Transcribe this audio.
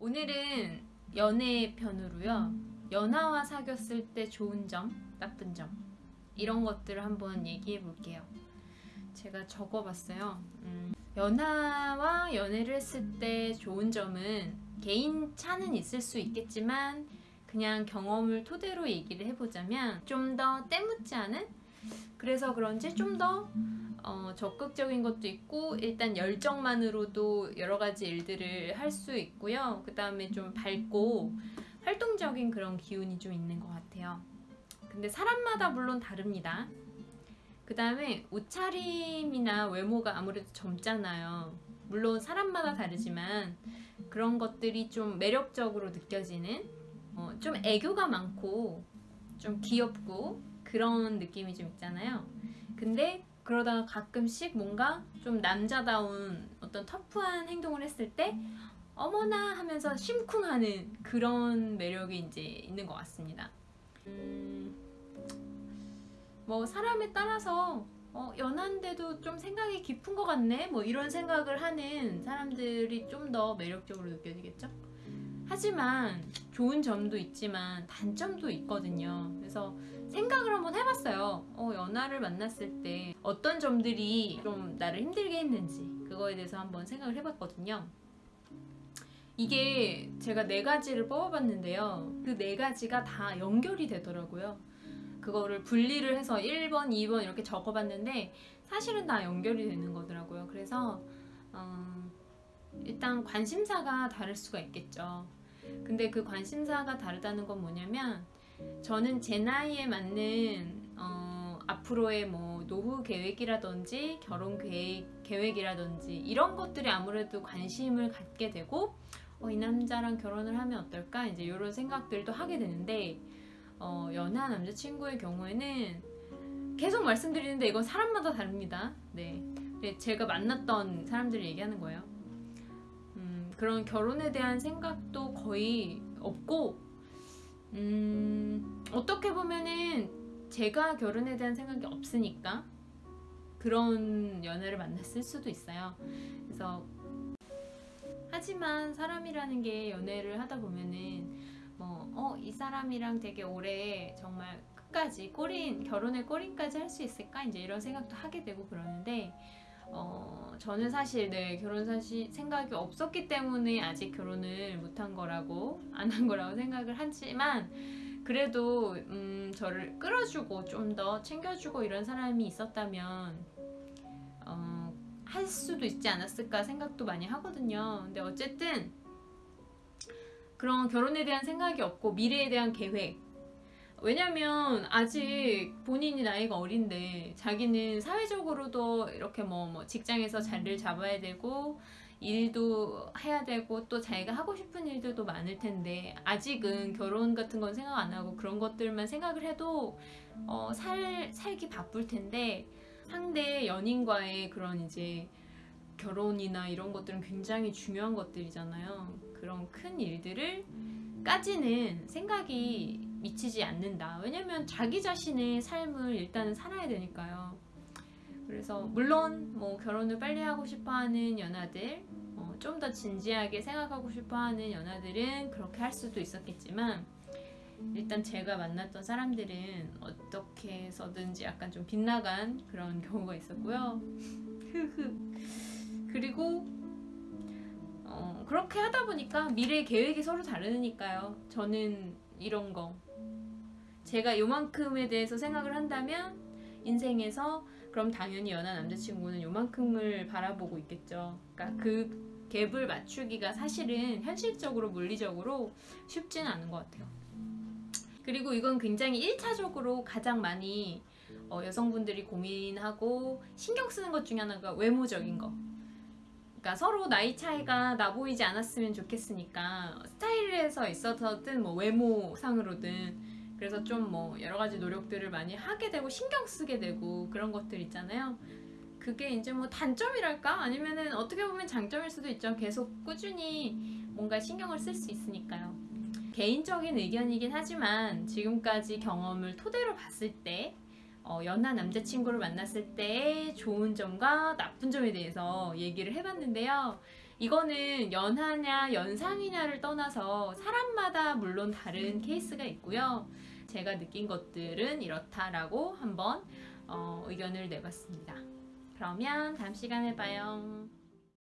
오늘은 연애 편으로요. 연하와 사귀었을 때 좋은 점, 나쁜 점 이런 것들을 한번 얘기해 볼게요. 제가 적어봤어요. 음, 연하와 연애를 했을 때 좋은 점은 개인 차는 있을 수 있겠지만 그냥 경험을 토대로 얘기를 해보자면 좀 더 때묻지 않은 그래서 그런지 좀더 어, 적극적인 것도 있고 일단 열정만으로도 여러 가지 일들을 할 수 있고요. 그 다음에 좀 밝고 활동적인 그런 기운이 좀 있는 것 같아요. 근데 사람마다 물론 다릅니다. 그 다음에 옷차림이나 외모가 아무래도 젊잖아요. 물론 사람마다 다르지만 그런 것들이 좀 매력적으로 느껴지는 어, 좀 애교가 많고 좀 귀엽고 그런 느낌이 좀 있잖아요. 근데 그러다가 가끔씩 뭔가 좀 남자다운 어떤 터프한 행동을 했을 때 어머나 하면서 심쿵하는 그런 매력이 이제 있는 것 같습니다. 음, 뭐 사람에 따라서 어, 연한데도 좀 생각이 깊은 것 같네 뭐 이런 생각을 하는 사람들이 좀 더 매력적으로 느껴지겠죠? 하지만 좋은 점도 있지만 단점도 있거든요. 그래서 생각을 한번 해봤어요. 어, 연하를 만났을 때 어떤 점들이 좀 나를 힘들게 했는지 그거에 대해서 한번 생각을 해봤거든요. 이게 제가 네 가지를 뽑아봤는데요. 그 네 가지가 다 연결이 되더라고요. 그거를 분리를 해서 1번, 2번 이렇게 적어봤는데 사실은 다 연결이 되는 거더라고요. 그래서 어, 일단 관심사가 다를 수가 있겠죠. 근데 그 관심사가 다르다는 건 뭐냐면 저는 제 나이에 맞는 어, 앞으로의 뭐 노후 계획이라든지 결혼 계획, 계획이라든지 이런 것들이 아무래도 관심을 갖게 되고 어, 이 남자랑 결혼을 하면 어떨까 이제 이런 생각들도 하게 되는데 어, 연하 남자친구의 경우에는 계속 말씀드리는데 이건 사람마다 다릅니다. 네. 네 제가 만났던 사람들을 얘기하는 거예요. 그런 결혼에 대한 생각도 거의 없고 음, 어떻게 보면은 제가 결혼에 대한 생각이 없으니까 그런 연애를 만났을 수도 있어요. 그래서 하지만 사람이라는 게 연애를 하다 보면은 뭐, 어, 이 사람이랑 되게 오래 정말 끝까지 꼬린, 결혼의 꼬린까지 할 수 있을까? 이제 이런 생각도 하게 되고 그러는데, 어, 저는 사실 네 결혼 사실 생각이 없었기 때문에 아직 결혼을 못한 거라고 안 한 거라고 생각을 하지만 그래도 음, 저를 끌어주고 좀 더 챙겨주고 이런 사람이 있었다면 어, 할 수도 있지 않았을까 생각도 많이 하거든요. 근데 어쨌든 그런 결혼에 대한 생각이 없고 미래에 대한 계획 왜냐면 아직 본인이 나이가 어린데 자기는 사회적으로도 이렇게 뭐, 뭐 직장에서 자리를 잡아야 되고 일도 해야 되고 또 자기가 하고 싶은 일들도 많을 텐데 아직은 결혼 같은 건 생각 안 하고 그런 것들만 생각을 해도 어, 살, 살기 바쁠 텐데 상대 연인과의 그런 이제 결혼이나 이런 것들은 굉장히 중요한 것들이잖아요. 그런 큰 일들을 까지는 생각이 미치지 않는다. 왜냐면 자기 자신의 삶을 일단은 살아야 되니까요. 그래서 물론 뭐 결혼을 빨리 하고 싶어하는 연하들 어, 좀 더 진지하게 생각하고 싶어하는 연하들은 그렇게 할 수도 있었겠지만 일단 제가 만났던 사람들은 어떻게 해서든지 약간 좀 빗나간 그런 경우가 있었고요. 그리고 어, 그렇게 하다 보니까 미래 계획이 서로 다르니까요. 저는 이런 거 제가 요만큼에 대해서 생각을 한다면 인생에서 그럼 당연히 연하 남자친구는 요만큼을 바라보고 있겠죠. 그러니까 그 갭을 맞추기가 사실은 현실적으로 물리적으로 쉽지는 않은 것 같아요. 그리고 이건 굉장히 1차적으로 가장 많이 어, 여성분들이 고민하고 신경 쓰는 것 중에 하나가 외모적인 거. 그러니까 서로 나이 차이가 나 보이지 않았으면 좋겠으니까 스타일에서 있어서든 뭐 외모상으로든 그래서 좀 뭐 여러 가지 노력들을 많이 하게 되고 신경 쓰게 되고 그런 것들 있잖아요. 그게 이제 뭐 단점이랄까? 아니면은 어떻게 보면 장점일 수도 있죠. 계속 꾸준히 뭔가 신경을 쓸 수 있으니까요. 개인적인 의견이긴 하지만 지금까지 경험을 토대로 봤을 때 어, 연하 남자친구를 만났을 때 좋은 점과 나쁜 점에 대해서 얘기를 해봤는데요. 이거는 연하냐 연상이냐를 떠나서 사람마다 물론 다른 케이스가 있고요. 제가 느낀 것들은 이렇다라고 한번 어, 의견을 내봤습니다. 그러면 다음 시간에 봐요.